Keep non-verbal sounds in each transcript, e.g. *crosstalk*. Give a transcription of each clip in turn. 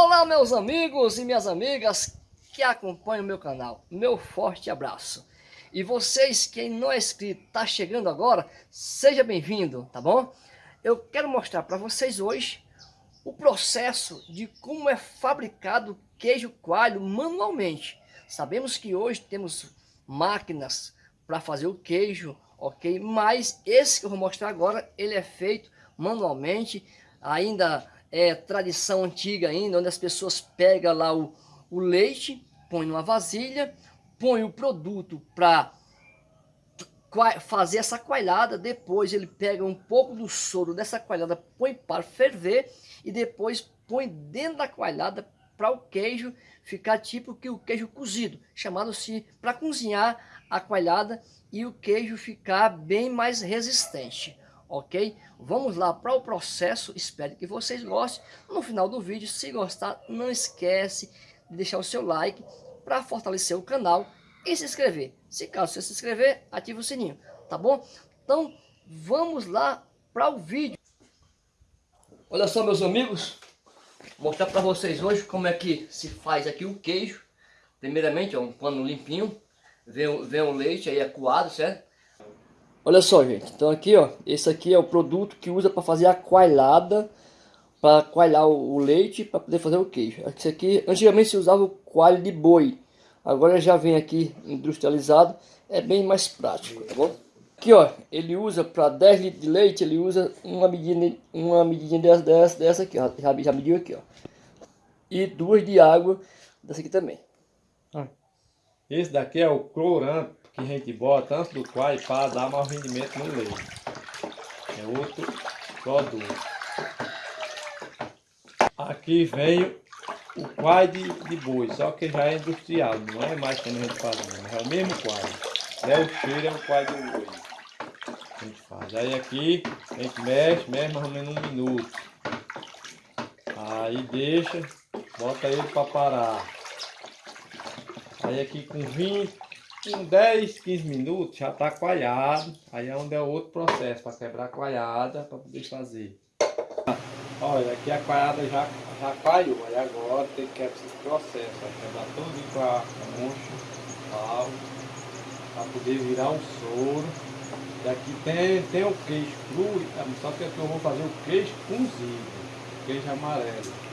Olá meus amigos e minhas amigas que acompanham o meu canal, meu forte abraço. E vocês, quem não é inscrito, está chegando agora, seja bem-vindo, tá bom? Eu quero mostrar para vocês hoje o processo de como é fabricado queijo coalho manualmente. Sabemos que hoje temos máquinas para fazer o queijo, ok? Mas esse que eu vou mostrar agora, ele é feito manualmente, ainda é tradição antiga ainda, onde as pessoas pegam lá o, o leite, põe numa vasilha, põe o produto para fazer essa coalhada, depois ele pega um pouco do soro dessa coalhada, põe para ferver e depois põe dentro da coalhada para o queijo ficar tipo que o queijo cozido, chamado-se para cozinhar a coalhada e o queijo ficar bem mais resistente ok? Vamos lá para o processo, espero que vocês gostem. No final do vídeo, se gostar, não esquece de deixar o seu like para fortalecer o canal e se inscrever. Se caso você se inscrever, ative o sininho, tá bom? Então, vamos lá para o vídeo. Olha só, meus amigos, vou mostrar para vocês hoje como é que se faz aqui o queijo. Primeiramente, ó, um pano limpinho, vem, vem o leite aí acuado, certo? Olha só, gente. Então aqui, ó, esse aqui é o produto que usa para fazer a coalhada, para coalhar o, leite para poder fazer o queijo. Esse aqui, antigamente se usava o coalho de boi. Agora já vem aqui industrializado, é bem mais prático, tá bom? Aqui, ó, ele usa para 10 litros de leite, ele usa uma medida, uma medidinha dessa, dessa, dessa aqui, ó, já, já mediu aqui, ó. E duas de água dessa aqui também. Esse daqui é o cloranto que a gente bota antes do quai para dar mais rendimento no leite. É outro produto. Aqui vem o quai de, de boi, só que já é industrial, não é mais como a gente faz, é o mesmo quai. É o cheiro, é o quai do boi. A gente faz. Aí aqui a gente mexe, mexe mais ou menos um minuto. Aí deixa, bota ele para parar. Aí aqui com 20, com 10, 15 minutos já está coalhado. Aí é onde é outro processo para quebrar a coalhada para poder fazer. Olha, aqui a coalhada já, já coalhou. Aí agora tem que quebrar esse processo. Vai quebrar todo com a concha, pau, para poder virar um soro. E aqui tem, tem o queijo cru, só que aqui eu vou fazer o queijo cozido, queijo amarelo.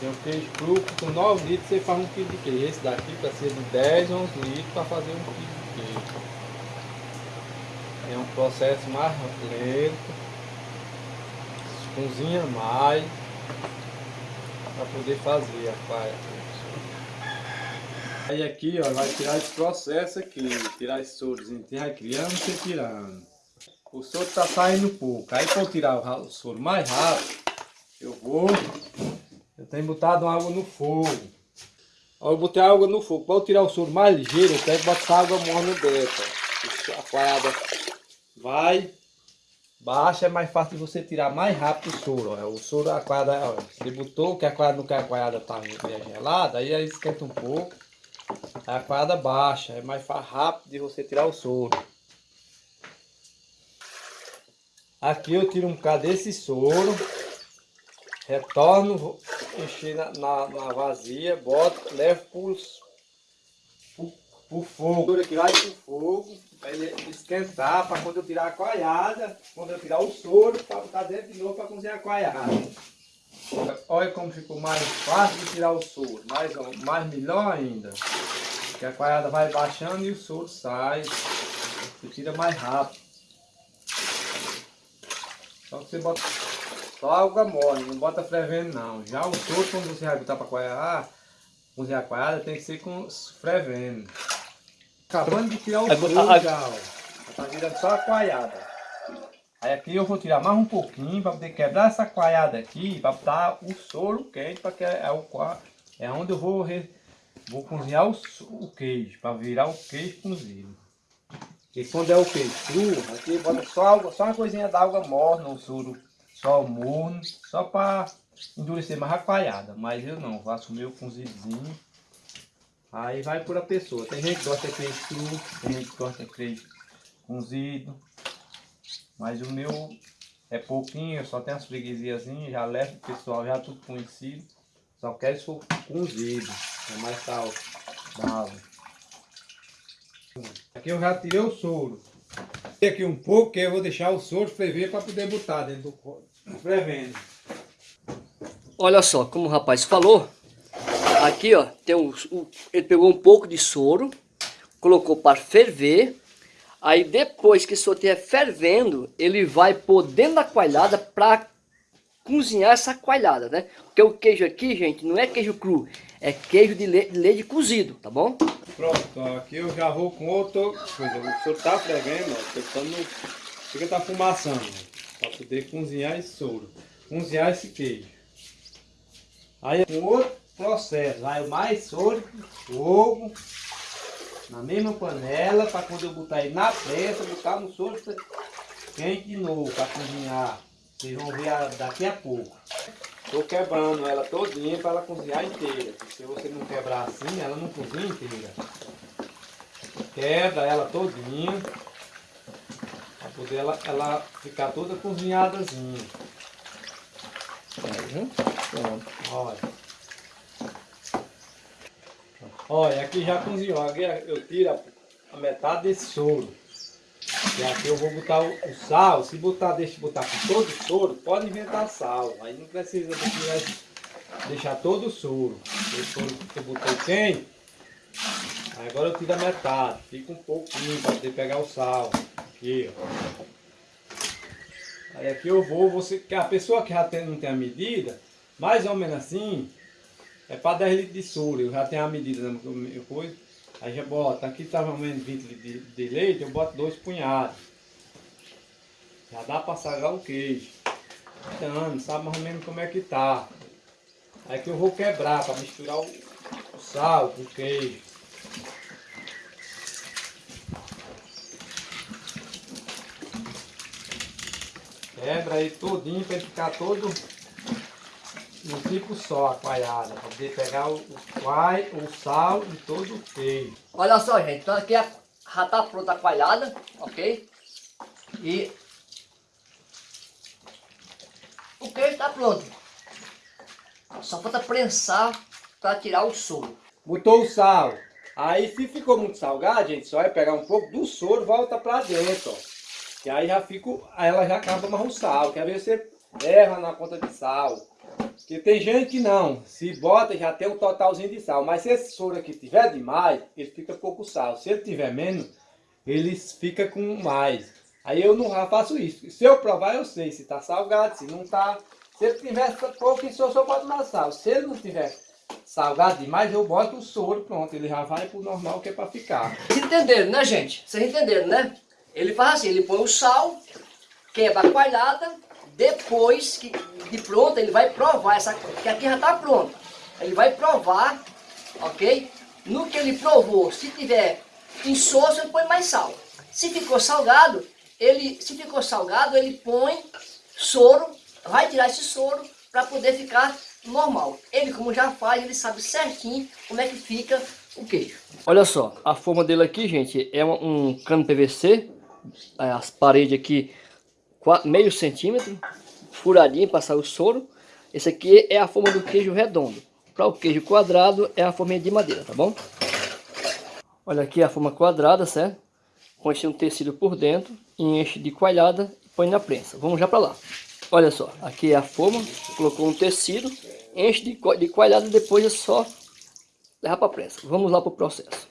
Tem um queijo cru com 9 litros você faz um quilo de queijo. Esse daqui precisa de 10, 11 litros para fazer um quilo de queijo. É um processo mais lento. Cozinha mais para poder fazer a faia. Aí aqui ó, vai tirar esse processo aqui, tirar esse sorozinho, vai criando e tirando. O soro está saindo pouco. Aí para tirar o soro mais rápido, eu vou tenho botado água no fogo. Eu botei água no fogo. Para eu tirar o soro mais ligeiro, eu tenho que botar água morna dentro. A coalhada vai, baixa, é mais fácil de você tirar mais rápido o soro. Ó. O soro, a coalhada, ó, você botou, que a coalhada não quer a coalhada tá meio gelada, aí, aí esquenta um pouco. A coalhada baixa, é mais rápido de você tirar o soro. Aqui eu tiro um bocado desse soro. Retorno, encher na, na, na vazia, boto, levo pro, pro, pro fogo. Aqui vai pro fogo, para ele esquentar, para quando eu tirar a coalhada, quando eu tirar o soro, para botar dentro de novo para cozinhar a coalhada. Olha como ficou mais fácil de tirar o soro, mais, mais melhor ainda. Que a coalhada vai baixando e o soro sai, você tira mais rápido. Só que você bota só água mole, não bota fervendo não. Já o todo quando você vai botar para coalhar, cozinhar a coalhada, tem que ser com fervendo. Acabando de tirar o fogo já, ó. Tá virando só a coalhada. Aí aqui eu vou tirar mais um pouquinho para poder quebrar essa coalhada aqui, para botar o soro quente, para que é, o, é onde eu vou, re, vou cozinhar o, o queijo, para virar o queijo cozido. E quando é o queijo cru, aqui bota só, água, só uma coisinha d'água morna, o soro só morno, só para endurecer mais a. Mas eu não, faço o meu cozidinho. Aí vai por a pessoa. Tem gente que gosta de queijo cru, tem gente que gosta de queijo cozido. Mas o meu é pouquinho, só tem as freguesiazinhas, já leva o pessoal já tudo conhecido. Só quero for cozido, é mais saudável. Aqui eu já tirei o soro. Aqui um pouco, que eu vou deixar o soro ferver para poder botar dentro do. Olha só, como o rapaz falou, aqui ó, tem um, ele pegou um pouco de soro, colocou para ferver, aí depois que o soro estiver fervendo, ele vai pôr dentro da coalhada para cozinhar essa coalhada, né? Porque o queijo aqui, gente, não é queijo cru, é queijo de, le de leite cozido, tá bom? Pronto, aqui eu já vou com outra coisa. O soro tá fervendo, ó, tentando, fica tá fumaçando, para poder cozinhar esse soro, cozinhar esse queijo. Aí com outro processo, vai mais soro, fogo, na mesma panela, para quando eu botar ele na pressa, botar no soro quente de novo, para cozinhar. Vocês vão ver daqui a pouco. Estou quebrando ela todinha para ela cozinhar inteira. Se você não quebrar assim, ela não cozinha inteira. Quebra ela todinha. Para poder ela, ela ficar toda cozinhadazinha. Uhum. Pronto. Olha. Olha, aqui já cozinhou. Aqui eu tiro a metade desse soro. E aqui eu vou botar o, o sal. Se botar, deixa botar com todo o soro, pode inventar sal. Aí não precisa deixar todo o soro. O soro que eu botei. Aí agora eu tiro a metade. Fica um pouquinho para poder pegar o sal. Aqui, ó. Aí aqui eu vou, você, que a pessoa que já tem, não tem a medida, mais ou menos assim, é para 10 litros de soro. Eu já tenho a medida da minha coisa. Aí já bota, aqui ou menos 20 litros de, de leite, eu boto dois punhados. Já dá para sagar o queijo. Então, sabe mais ou menos como é que tá. Aí que eu vou quebrar para misturar o, o sal com o queijo. Quebra aí todinho para ficar todo um tipo só a coalhada, para poder pegar o, o quai, o sal e todo o queijo. Olha só, gente, então aqui já está pronta a coalhada, ok? E o queijo está pronto. Só falta prensar para tirar o soro. Botou o sal. Aí se ficou muito salgado, gente, só é pegar um pouco do soro volta para dentro, ó. Que aí já fica, ela já acaba mais o sal. Quer ver você erra na conta de sal. Porque tem gente que não, se bota já tem um totalzinho de sal, mas se esse soro aqui tiver demais, ele fica pouco sal. Se ele tiver menos, ele fica com mais. Aí eu não faço isso. Se eu provar, eu sei se está salgado, se não está. Se ele tiver pouco soro, eu boto mais sal. Se ele não tiver salgado demais, eu boto o soro, pronto, ele já vai pro normal que é para ficar. Vocês entenderam, né, gente? Vocês entenderam, né? Ele faz assim, ele põe o sal, quebra a coalhada, depois que de pronto, ele vai provar, essa, que aqui já está pronto. Ele vai provar, ok? No que ele provou, se tiver insosso, ele põe mais sal. Se ficou salgado, ele, se ficou salgado, ele põe soro, vai tirar esse soro para poder ficar normal. Ele, como já faz, ele sabe certinho como é que fica o queijo. Olha só, a forma dele aqui, gente, é um cano PVC, as paredes aqui meio centímetro, furadinho para sair o soro. Esse aqui é a forma do queijo redondo. Para o queijo quadrado é a forma de madeira, tá bom? Olha aqui a forma quadrada, certo? Esse um tecido por dentro, enche de coalhada e põe na prensa. Vamos já para lá. Olha só, aqui é a forma, colocou um tecido, enche de, de coalhada e depois é só levar para a prensa. Vamos lá para o processo.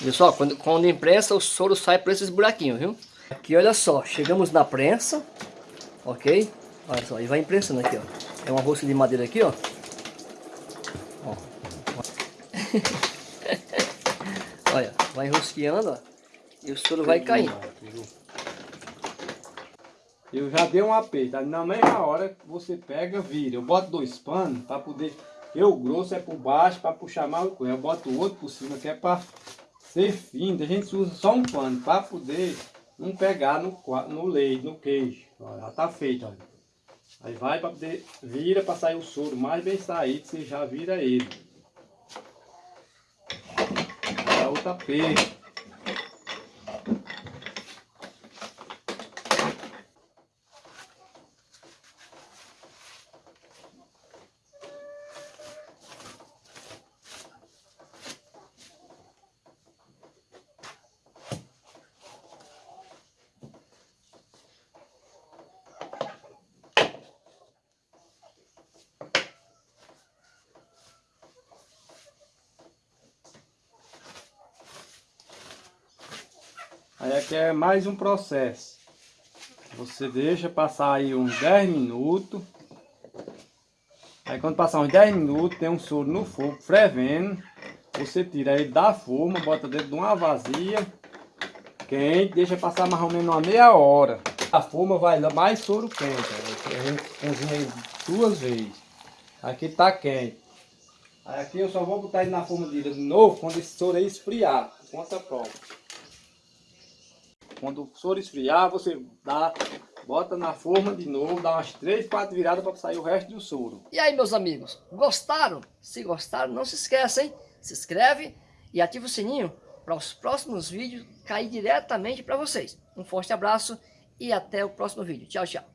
Viu só? Quando, quando imprensa, o soro sai por esses buraquinhos, viu? Aqui, olha só, chegamos na prensa, ok? Olha só, e vai imprensando aqui, ó. É uma rosca de madeira aqui, ó. ó. *laughs* olha, vai enrosqueando, ó. E o soro vai caindo. Eu já dei um aperto. Na mesma hora você pega, vira. Eu boto dois panos para poder. Eu grosso é por baixo para puxar mais o. Eu boto o outro por cima que é para ser fino. A gente usa só um pano para poder não pegar no, no leite, no queijo. Já tá feito, olha. Aí vai para poder, vira para sair o soro mais bem saído, você já vira ele. Dá outra peixe. Aí aqui é mais um processo. Você deixa passar aí uns 10 minutos. Aí quando passar uns 10 minutos, tem um soro no fogo fervendo. Você tira ele da forma, bota dentro de uma vazia. Quente, deixa passar mais ou menos uma meia hora. A forma vai mais soro quente. A gente cozinha duas vezes. Aqui tá quente. Aí aqui eu só vou botar ele na forma de novo quando esse soro aí esfriar. Conta própria. Quando o soro esfriar, você dá, bota na forma de novo, dá umas 3, 4 viradas para sair o resto do soro. E aí, meus amigos, gostaram? Se gostaram, não se esqueçam, se inscreve e ativa o sininho para os próximos vídeos cair diretamente para vocês. Um forte abraço e até o próximo vídeo. Tchau, tchau.